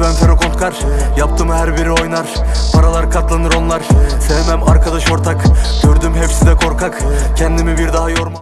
ben Fero Kontkar Yaptım her biri oynar. Paralar katlanır onlar. Sevmem arkadaş ortak. Gördüm hepsi de korkak. Kendimi bir daha yorma.